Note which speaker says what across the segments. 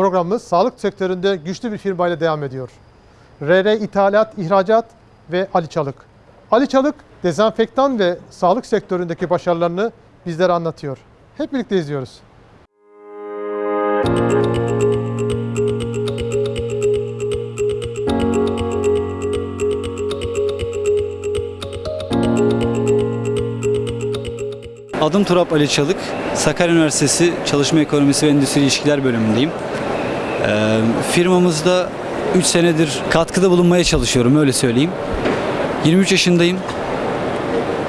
Speaker 1: Programımız sağlık sektöründe güçlü bir firmayla devam ediyor. RR İthalat, İhracat ve Ali Çalık. Ali Çalık, dezenfektan ve sağlık sektöründeki başarılarını bizlere anlatıyor. Hep birlikte izliyoruz.
Speaker 2: Adım Turap Ali Çalık. Sakarya Üniversitesi Çalışma Ekonomisi ve Endüstri İlişkiler bölümündeyim. Ee, firmamızda 3 senedir katkıda bulunmaya çalışıyorum öyle söyleyeyim. 23 yaşındayım.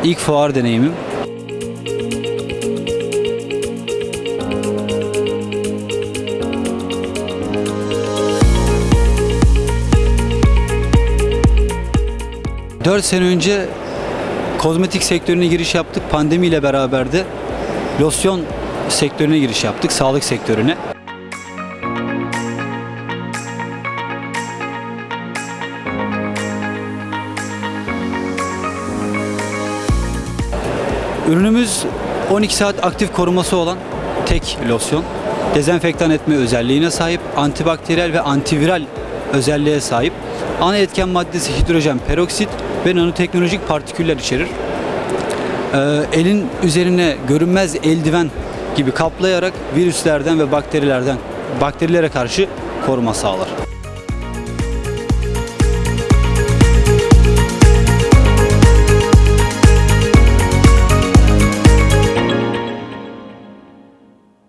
Speaker 2: İlk fuar deneyimim. Dört sene önce kozmetik sektörüne giriş yaptık. Pandemiyle beraber de losyon sektörüne giriş yaptık. Sağlık sektörüne. Ürünümüz 12 saat aktif koruması olan tek losyon. Dezenfektan etme özelliğine sahip, antibakteriyel ve antiviral özelliğe sahip. Ana etken maddesi hidrojen peroksit ve nanoteknolojik partiküller içerir. Ee, elin üzerine görünmez eldiven gibi kaplayarak virüslerden ve bakterilerden bakterilere karşı koruma sağlar.